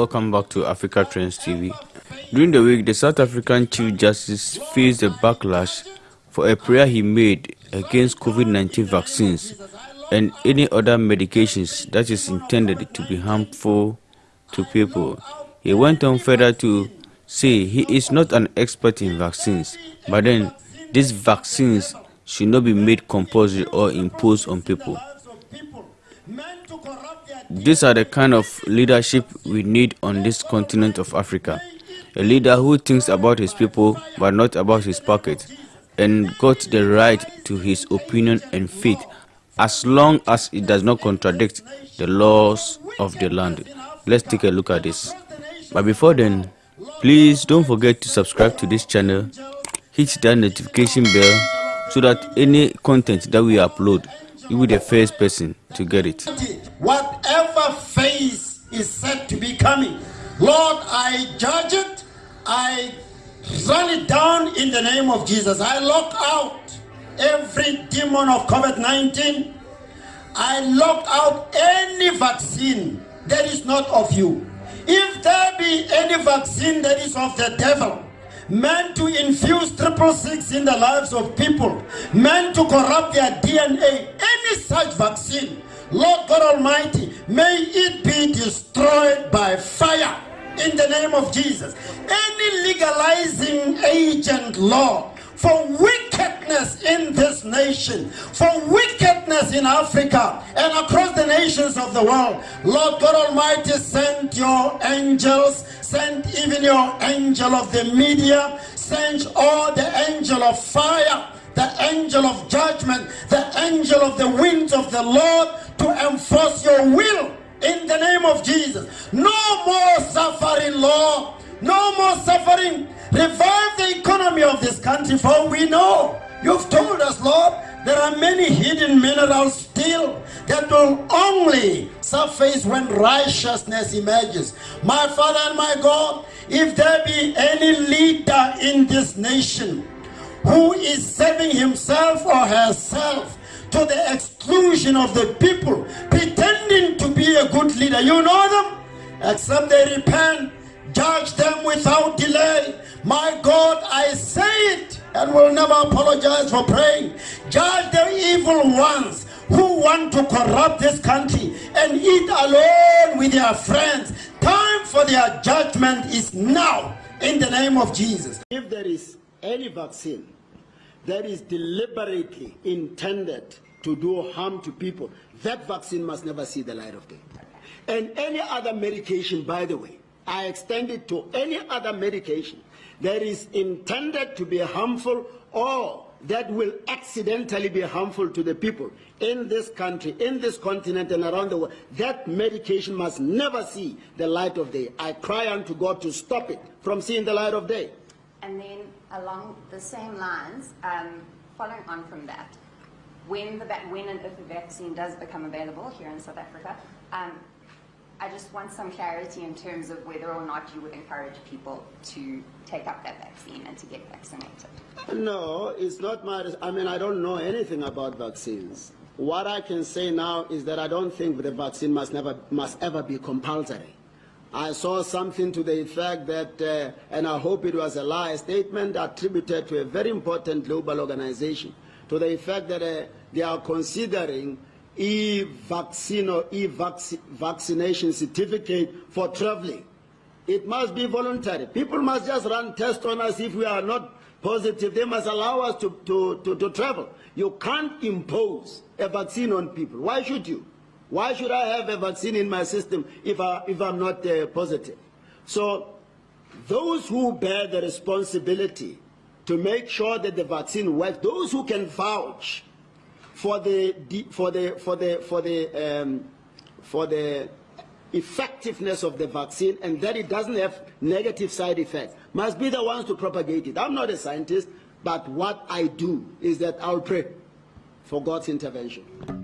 welcome back to Africa Trends TV. During the week, the South African Chief Justice faced a backlash for a prayer he made against COVID-19 vaccines and any other medications that is intended to be harmful to people. He went on further to say he is not an expert in vaccines, but then these vaccines should not be made compulsory or imposed on people. These are the kind of leadership we need on this continent of Africa. A leader who thinks about his people but not about his pocket and got the right to his opinion and faith as long as it does not contradict the laws of the land. Let's take a look at this. But before then, please don't forget to subscribe to this channel, hit that notification bell so that any content that we upload, you will be the first person to get it. Whatever phase is said to be coming, Lord, I judge it, I run it down in the name of Jesus. I lock out every demon of COVID-19. I lock out any vaccine that is not of you. If there be any vaccine that is of the devil, meant to infuse triple six in the lives of people, meant to corrupt their DNA, any such vaccine, Lord God Almighty, may it be destroyed by fire in the name of Jesus. Any legalizing agent, Lord, for wickedness in this nation, for wickedness in Africa and across the nations of the world. Lord God Almighty, send your angels, send even your angel of the media, send all the angel of fire, the angel of judgment, the angel of the winds of the Lord to enforce your will in the name of Jesus. No more suffering, Lord. No more suffering. Revive the economy of this country, for we know you've told us, Lord, there are many hidden minerals still that will only surface when righteousness emerges. My Father and my God, if there be any leader in this nation who is serving himself or herself to the exclusion of the people, pretending to be a good leader. You know them? Except they repent, judge them without delay. My God, I say it and will never apologize for praying. Judge the evil ones who want to corrupt this country and eat alone with their friends. Time for their judgment is now in the name of Jesus. If there is any vaccine that is deliberately intended to do harm to people, that vaccine must never see the light of day. And any other medication, by the way, I extend it to any other medication that is intended to be harmful or that will accidentally be harmful to the people in this country, in this continent, and around the world. That medication must never see the light of day. I cry unto God to stop it from seeing the light of day. Along the same lines, um, following on from that, when, the, when and if a vaccine does become available here in South Africa, um, I just want some clarity in terms of whether or not you would encourage people to take up that vaccine and to get vaccinated. No, it's not my, I mean, I don't know anything about vaccines. What I can say now is that I don't think the vaccine must, never, must ever be compulsory. I saw something to the effect that, uh, and I hope it was a lie, a statement attributed to a very important global organization, to the effect that uh, they are considering e-vaccine or e-vaccination certificate for traveling. It must be voluntary. People must just run tests on us if we are not positive. They must allow us to, to, to, to travel. You can't impose a vaccine on people. Why should you? Why should I have a vaccine in my system if, I, if I'm not uh, positive? So those who bear the responsibility to make sure that the vaccine works, those who can vouch for the, for the, for the, for the, um, for the effectiveness of the vaccine and that it doesn't have negative side effects must be the ones to propagate it. I'm not a scientist, but what I do is that I'll pray for God's intervention.